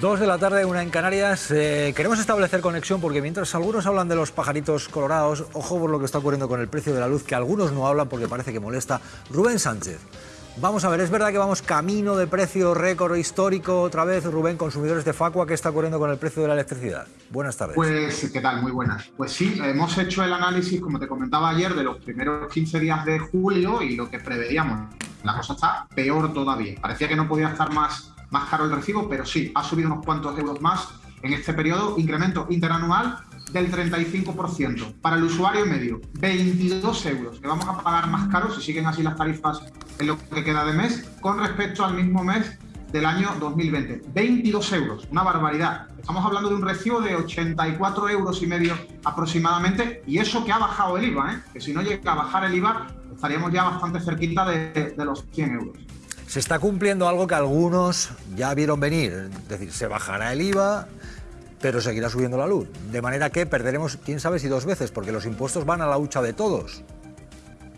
Dos de la tarde, una en Canarias. Eh, queremos establecer conexión porque mientras algunos hablan de los pajaritos colorados, ojo por lo que está ocurriendo con el precio de la luz, que algunos no hablan porque parece que molesta. Rubén Sánchez. Vamos a ver, es verdad que vamos camino de precio récord histórico otra vez, Rubén, consumidores de Facua, ¿qué está ocurriendo con el precio de la electricidad? Buenas tardes. Pues, ¿qué tal? Muy buenas. Pues sí, hemos hecho el análisis, como te comentaba ayer, de los primeros 15 días de julio y lo que preveíamos. La cosa está peor todavía. Parecía que no podía estar más, más caro el recibo, pero sí, ha subido unos cuantos euros más en este periodo, incremento interanual del 35%. Para el usuario medio, 22 euros, que vamos a pagar más caro si siguen así las tarifas en lo que queda de mes, con respecto al mismo mes del año 2020. 22 euros, una barbaridad. Estamos hablando de un recibo de 84 euros y medio aproximadamente, y eso que ha bajado el IVA, ¿eh? que si no llega a bajar el IVA, estaríamos ya bastante cerquita de, de los 100 euros. Se está cumpliendo algo que algunos ya vieron venir, es decir, se bajará el IVA, pero seguirá subiendo la luz. De manera que perderemos, quién sabe si dos veces, porque los impuestos van a la hucha de todos.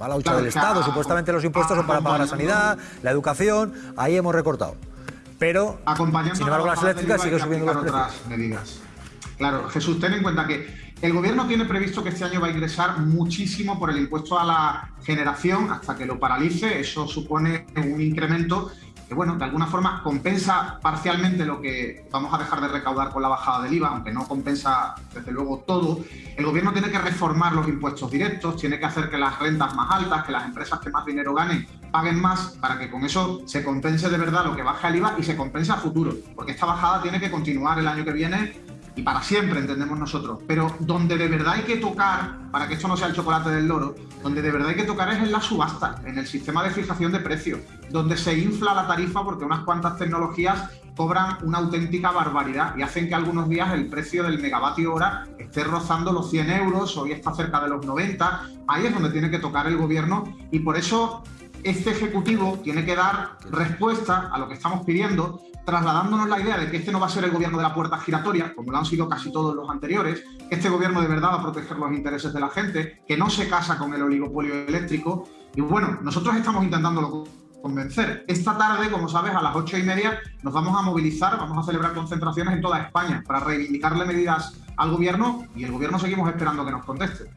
Va a la hucha del Estado, supuestamente los impuestos son para pagar la sanidad, la educación, ahí hemos recortado. Pero, sin embargo, las eléctricas siguen subiendo los precios. Medidas. Claro, Jesús, ten en cuenta que el gobierno tiene previsto que este año va a ingresar muchísimo por el impuesto a la generación hasta que lo paralice. Eso supone un incremento que bueno, de alguna forma compensa parcialmente lo que vamos a dejar de recaudar con la bajada del IVA, aunque no compensa desde luego todo, el gobierno tiene que reformar los impuestos directos, tiene que hacer que las rentas más altas, que las empresas que más dinero ganen paguen más para que con eso se compense de verdad lo que baja el IVA y se compense a futuro, porque esta bajada tiene que continuar el año que viene y para siempre, entendemos nosotros. Pero donde de verdad hay que tocar, para que esto no sea el chocolate del loro, donde de verdad hay que tocar es en la subasta, en el sistema de fijación de precios, donde se infla la tarifa porque unas cuantas tecnologías cobran una auténtica barbaridad y hacen que algunos días el precio del megavatio hora esté rozando los 100 euros, hoy está cerca de los 90, ahí es donde tiene que tocar el gobierno y por eso este Ejecutivo tiene que dar respuesta a lo que estamos pidiendo, trasladándonos la idea de que este no va a ser el gobierno de la puerta giratoria, como lo han sido casi todos los anteriores, que este gobierno de verdad va a proteger los intereses de la gente, que no se casa con el oligopolio eléctrico. Y bueno, nosotros estamos intentándolo convencer. Esta tarde, como sabes, a las ocho y media nos vamos a movilizar, vamos a celebrar concentraciones en toda España para reivindicarle medidas al gobierno y el gobierno seguimos esperando que nos conteste.